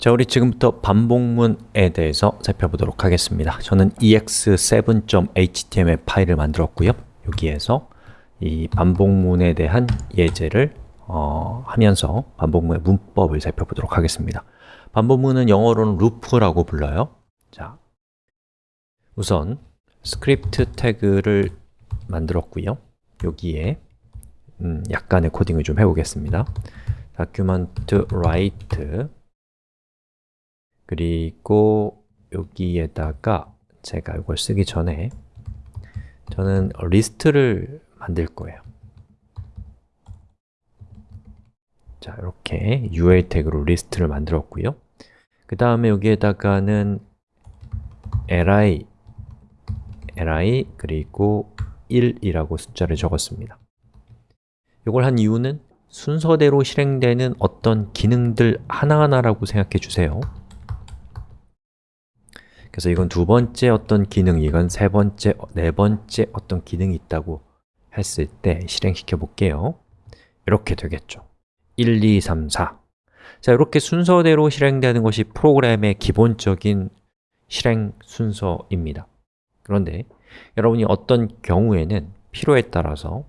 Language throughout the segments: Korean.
자, 우리 지금부터 반복문에 대해서 살펴보도록 하겠습니다. 저는 ex7.html 파일을 만들었고요. 여기에서 이 반복문에 대한 예제를 어, 하면서 반복문의 문법을 살펴보도록 하겠습니다. 반복문은 영어로는 loop라고 불러요. 자, 우선 스크립트 태그를 만들었고요. 여기에 음, 약간의 코딩을 좀 해보겠습니다. document write 그리고 여기에다가 제가 이걸 쓰기 전에 저는 리스트를 만들 거예요. 자, 이렇게 UL 태그로 리스트를 만들었고요. 그 다음에 여기에다가는 li, li 그리고 1이라고 숫자를 적었습니다. 이걸 한 이유는 순서대로 실행되는 어떤 기능들 하나하나라고 생각해 주세요 그래서 이건 두 번째 어떤 기능, 이건 세 번째, 네 번째 어떤 기능이 있다고 했을 때 실행시켜 볼게요. 이렇게 되겠죠. 1, 2, 3, 4 자, 이렇게 순서대로 실행되는 것이 프로그램의 기본적인 실행 순서입니다. 그런데 여러분이 어떤 경우에는 필요에 따라서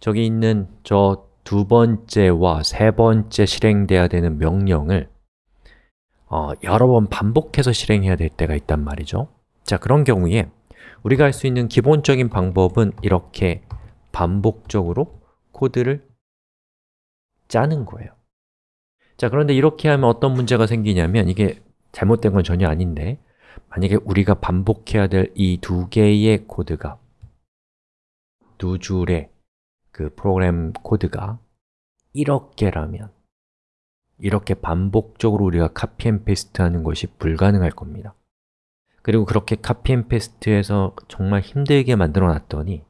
저기 있는 저 두 번째와 세 번째 실행돼야 되는 명령을 어, 여러 번 반복해서 실행해야 될 때가 있단 말이죠. 자, 그런 경우에 우리가 할 수 있는 기본적인 방법은 이렇게 반복적으로 코드를 짜는 거예요. 자, 그런데 이렇게 하면 어떤 문제가 생기냐면 이게 잘못된 건 전혀 아닌데 만약에 우리가 반복해야 될 이 두 개의 코드가 두 줄의 그 프로그램 코드가 이렇게라면 이렇게 반복적으로 우리가 copy and paste 하는 것이 불가능할 겁니다. 그리고 그렇게 copy and paste해서 정말 힘들게 만들어 놨더니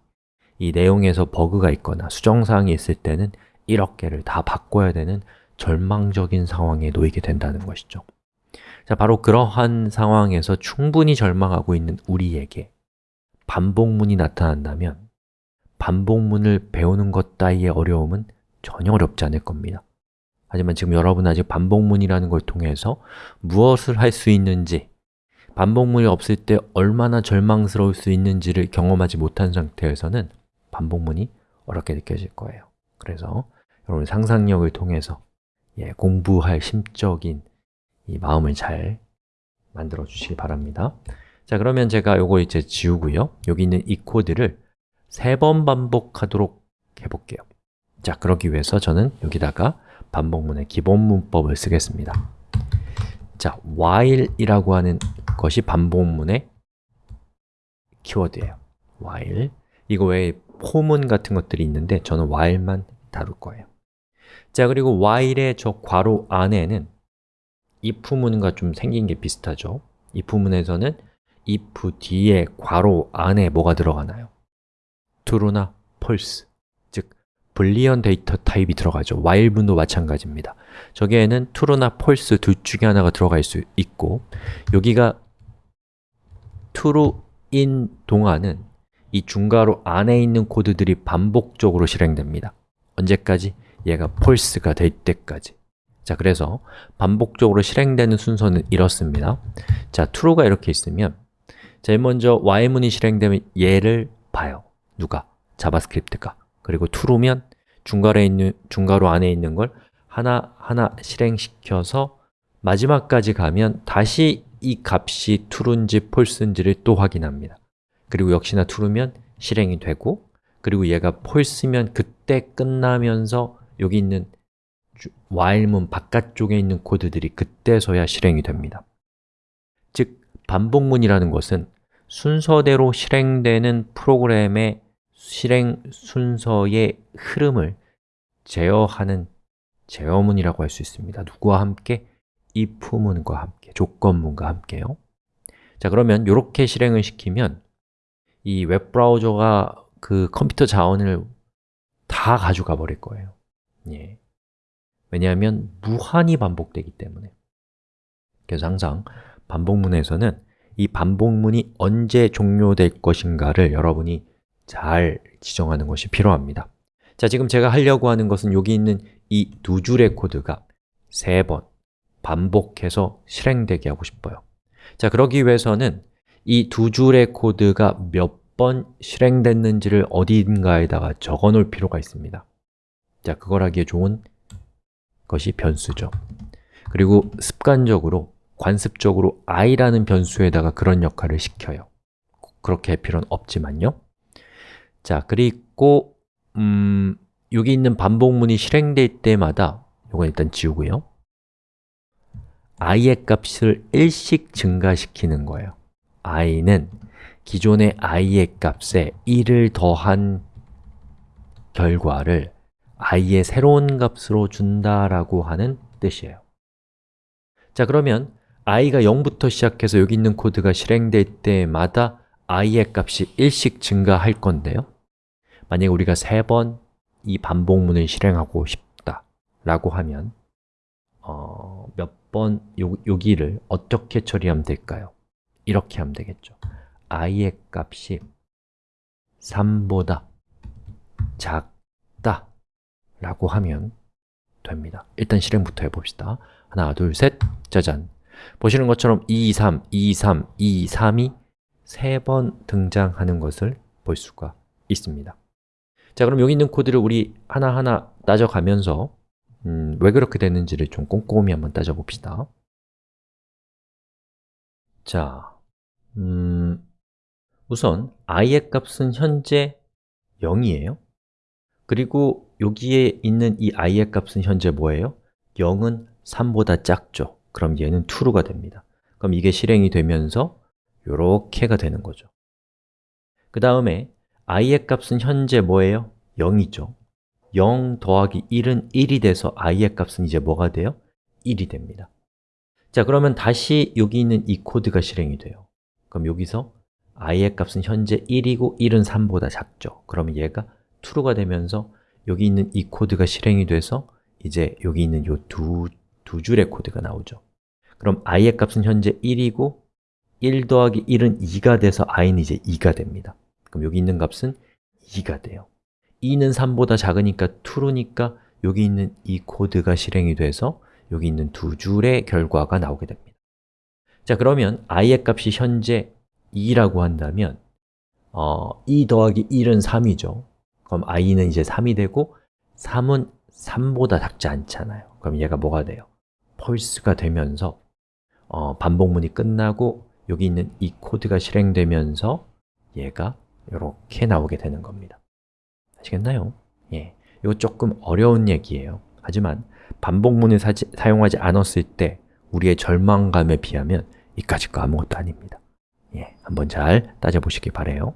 이 내용에서 버그가 있거나 수정사항이 있을 때는 1억 개를 다 바꿔야 되는 절망적인 상황에 놓이게 된다는 것이죠. 자, 바로 그러한 상황에서 충분히 절망하고 있는 우리에게 반복문이 나타난다면 반복문을 배우는 것 따위의 어려움은 전혀 어렵지 않을 겁니다 하지만 지금 여러분은 아직 반복문이라는 걸 통해서 무엇을 할 수 있는지 반복문이 없을 때 얼마나 절망스러울 수 있는지를 경험하지 못한 상태에서는 반복문이 어렵게 느껴질 거예요. 그래서 여러분 상상력을 통해서 예, 공부할 심적인 이 마음을 잘 만들어 주시기 바랍니다. 자, 그러면 제가 이거 이제 지우고요. 여기 있는 이 코드를 세 번 반복하도록 해볼게요. 자, 그러기 위해서 저는 여기다가 반복문의 기본 문법을 쓰겠습니다. 자, while이라고 하는 것이 반복문의 키워드예요. while. 이거 외에 포문 같은 것들이 있는데 저는 while만 다룰 거예요. 자, 그리고 while의 저 괄호 안에는 if 문과 좀 생긴 게 비슷하죠? if 문에서는 if 뒤에 괄호 안에 뭐가 들어가나요? true나 false, 즉 불리언 데이터 타입이 들어가죠. while 문도 마찬가지입니다. 저기에는 true나 false 둘 중에 하나가 들어갈 수 있고 여기가 true인 동안은 이 중괄호 안에 있는 코드들이 반복적으로 실행됩니다. 언제까지? 얘가 false가 될 때까지. 자, 그래서 반복적으로 실행되는 순서는 이렇습니다. 자, true가 이렇게 있으면 제일 먼저 while문이 실행되면 얘를 봐요. 누가? JavaScript가 그리고 true면 중괄호에 있는, 중괄호 안에 있는 걸 하나하나 실행시켜서 마지막까지 가면 다시 이 값이 true인지 false인지를 또 확인합니다. 그리고 역시나 true면 실행이 되고 그리고 얘가 false면 그때 끝나면서 여기 있는 while문 바깥쪽에 있는 코드들이 그때서야 실행이 됩니다. 즉, 반복문이라는 것은 순서대로 실행되는 프로그램의 실행 순서의 흐름을 제어하는 제어문이라고 할 수 있습니다 누구와 함께? if문과 함께, 조건문과 함께요 자, 그러면 이렇게 실행을 시키면 이 웹브라우저가 그 컴퓨터 자원을 다 가져가 버릴 거예요 예. 왜냐하면 무한히 반복되기 때문에 그래서 항상 반복문에서는 이 반복문이 언제 종료될 것인가를 여러분이 잘 지정하는 것이 필요합니다. 자, 지금 제가 하려고 하는 것은 여기 있는 이 두 줄의 코드가 세 번 반복해서 실행되게 하고 싶어요. 자, 그러기 위해서는 이 두 줄의 코드가 몇 번 실행됐는지를 어딘가에다가 적어 놓을 필요가 있습니다. 자, 그걸 하기에 좋은 것이 변수죠. 그리고 습관적으로, 관습적으로 i라는 변수에다가 그런 역할을 시켜요. 그렇게 할 필요는 없지만요 자, 그리고 음, 여기 있는 반복문이 실행될 때마다 이건 일단 지우고요. i의 값을 1씩 증가시키는 거예요. i는 기존의 i의 값에 1을 더한 결과를 i의 새로운 값으로 준다라고 하는 뜻이에요. 자 그러면 i가 0부터 시작해서 여기 있는 코드가 실행될 때마다 i의 값이 1씩 증가할 건데요 만약에 우리가 세 번 이 반복문을 실행하고 싶다 라고 하면 어, 몇번 여기를 어떻게 처리하면 될까요? 이렇게 하면 되겠죠. i의 값이 3보다 작다 라고 하면 됩니다. 일단 실행부터 해봅시다. 하나, 둘, 셋, 짜잔. 보시는 것처럼 2, 3, 2, 3, 2, 3이 세 번 등장하는 것을 볼 수가 있습니다 자, 그럼 여기 있는 코드를 우리 하나하나 따져가면서 음, 왜 그렇게 됐는지를 좀 꼼꼼히 한번 따져봅시다. 자, 음, 우선 i의 값은 현재 0이에요. 그리고 여기에 있는 이 i의 값은 현재 뭐예요? 0은 3보다 작죠. 그럼 얘는 true가 됩니다. 그럼 이게 실행이 되면서 이렇게가 되는 거죠. 그 다음에 i의 값은 현재 뭐예요? 0이죠. 0 더하기 1은 1이 돼서 i의 값은 이제 뭐가 돼요? 1이 됩니다. 자, 그러면 다시 여기 있는 이 코드가 실행이 돼요. 그럼 여기서 i의 값은 현재 1이고 1은 3보다 작죠. 그러면 얘가 true가 되면서 여기 있는 이 코드가 실행이 돼서 이제 여기 있는 이두두 줄의 코드가 나오죠. 그럼 i의 값은 현재 1이고 1 더하기 1은 2가 돼서 i는 이제 2가 됩니다 그럼 여기 있는 값은 2가 돼요. 2는 3보다 작으니까 true니까 여기 있는 이 코드가 실행이 돼서 여기 있는 두 줄의 결과가 나오게 됩니다. 자 그러면 i의 값이 현재 2라고 한다면 어, 2 더하기 1은 3이죠. 그럼 i는 이제 3이 되고 3은 3보다 작지 않잖아요. 그럼 얘가 뭐가 돼요? false가 되면서 어, 반복문이 끝나고 여기 있는 이 코드가 실행되면서 얘가 이렇게 나오게 되는 겁니다. 아시겠나요? 예, 이거 조금 어려운 얘기예요. 하지만 반복문을 사 사용하지 않았을 때 우리의 절망감에 비하면 이까짓 거 아무것도 아닙니다. 예, 한번 잘 따져보시기 바래요